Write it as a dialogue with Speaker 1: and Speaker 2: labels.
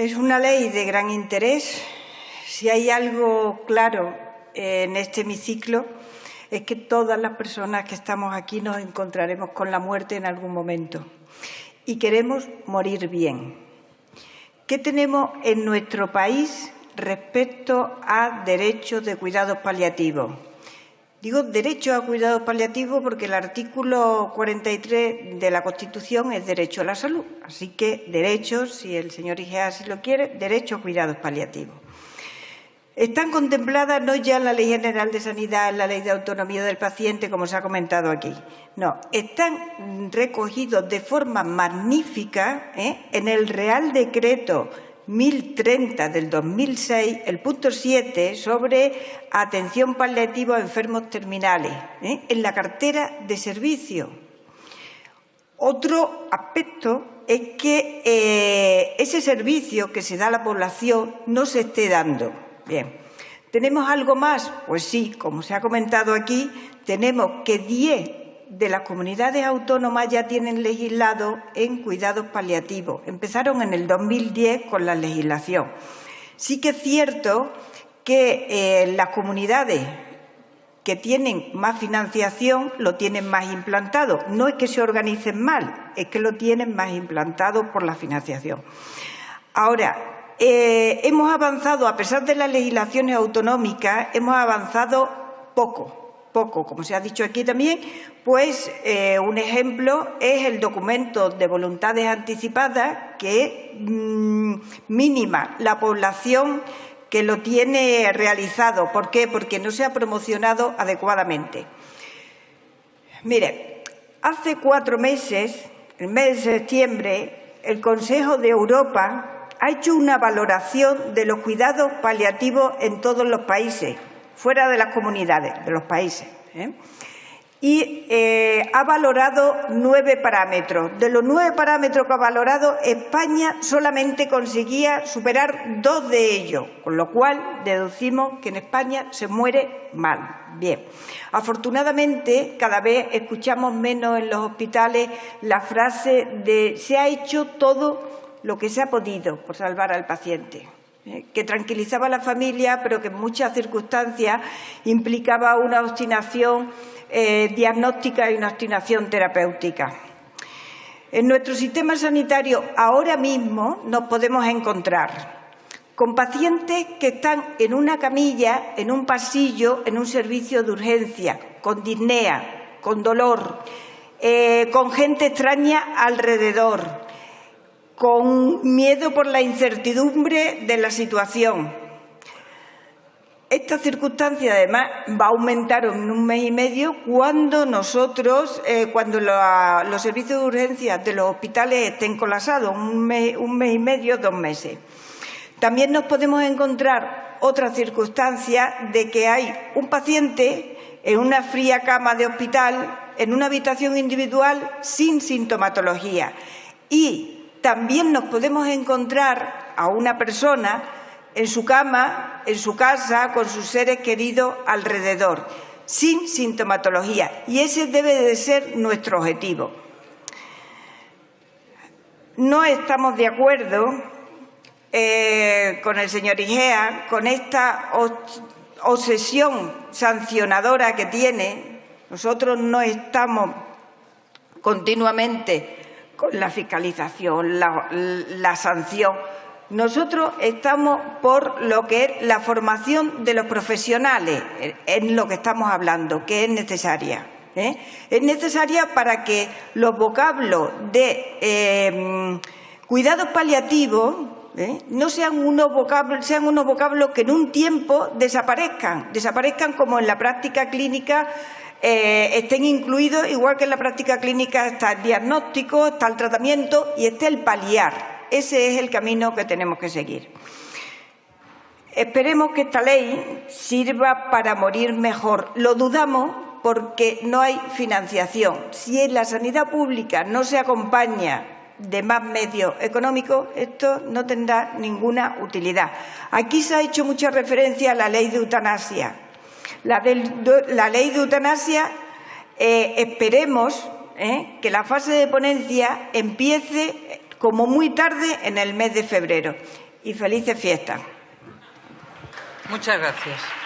Speaker 1: Es una ley de gran interés. Si hay algo claro en este hemiciclo es que todas las personas que estamos aquí nos encontraremos con la muerte en algún momento y queremos morir bien. ¿Qué tenemos en nuestro país respecto a derechos de cuidados paliativos? Digo derecho a cuidados paliativos porque el artículo 43 de la Constitución es derecho a la salud. Así que derechos, si el señor Igea así lo quiere, derecho a cuidados paliativos. Están contempladas no ya en la Ley General de Sanidad, en la Ley de Autonomía del Paciente, como se ha comentado aquí. No, están recogidos de forma magnífica ¿eh? en el Real Decreto 1030 del 2006, el punto 7, sobre atención paliativa a enfermos terminales, ¿eh? en la cartera de servicio. Otro aspecto es que eh, ese servicio que se da a la población no se esté dando. Bien. ¿Tenemos algo más? Pues sí, como se ha comentado aquí, tenemos que 10 de las comunidades autónomas ya tienen legislado en cuidados paliativos. Empezaron en el 2010 con la legislación. Sí que es cierto que eh, las comunidades que tienen más financiación lo tienen más implantado. No es que se organicen mal, es que lo tienen más implantado por la financiación. Ahora, eh, hemos avanzado, a pesar de las legislaciones autonómicas, hemos avanzado poco poco, como se ha dicho aquí también, pues eh, un ejemplo es el documento de voluntades anticipadas que mm, mínima la población que lo tiene realizado. ¿Por qué? Porque no se ha promocionado adecuadamente. Mire, hace cuatro meses, el mes de septiembre, el Consejo de Europa ha hecho una valoración de los cuidados paliativos en todos los países fuera de las comunidades, de los países. ¿eh? Y eh, ha valorado nueve parámetros. De los nueve parámetros que ha valorado, España solamente conseguía superar dos de ellos, con lo cual deducimos que en España se muere mal. Bien, afortunadamente cada vez escuchamos menos en los hospitales la frase de se ha hecho todo lo que se ha podido por salvar al paciente. Eh, que tranquilizaba a la familia, pero que en muchas circunstancias implicaba una obstinación eh, diagnóstica y una obstinación terapéutica. En nuestro sistema sanitario ahora mismo nos podemos encontrar con pacientes que están en una camilla, en un pasillo, en un servicio de urgencia, con disnea, con dolor, eh, con gente extraña alrededor, con miedo por la incertidumbre de la situación. Esta circunstancia, además, va a aumentar en un mes y medio cuando nosotros, eh, cuando los servicios de urgencia de los hospitales estén colapsados, un mes, un mes y medio, dos meses. También nos podemos encontrar otra circunstancia de que hay un paciente en una fría cama de hospital, en una habitación individual sin sintomatología y también nos podemos encontrar a una persona en su cama, en su casa, con sus seres queridos alrededor, sin sintomatología. Y ese debe de ser nuestro objetivo. No estamos de acuerdo eh, con el señor Igea, con esta obsesión sancionadora que tiene. Nosotros no estamos continuamente con la fiscalización, la, sanción. Nosotros estamos por lo que es la formación de los profesionales, en lo que estamos hablando, que es necesaria. ¿eh? Es necesaria para que los vocablos de eh, cuidados paliativos ¿eh? no sean unos, vocablos, sean unos que en un tiempo desaparezcan, desaparezcan como en la práctica clínica eh, estén incluidos, igual que en la práctica clínica está el diagnóstico, está el tratamiento y está el paliar. Ese es el camino que tenemos que seguir. Esperemos que esta ley sirva para morir mejor. Lo dudamos porque no hay financiación. Si en la sanidad pública no se acompaña de más medios económicos, esto no tendrá ninguna utilidad. Aquí se ha hecho mucha referencia a la ley de eutanasia. La, ley de eutanasia, eh, esperemos eh, que la fase de ponencia empiece como muy tarde en el mes de febrero. y felices fiestas.
Speaker 2: Muchas gracias.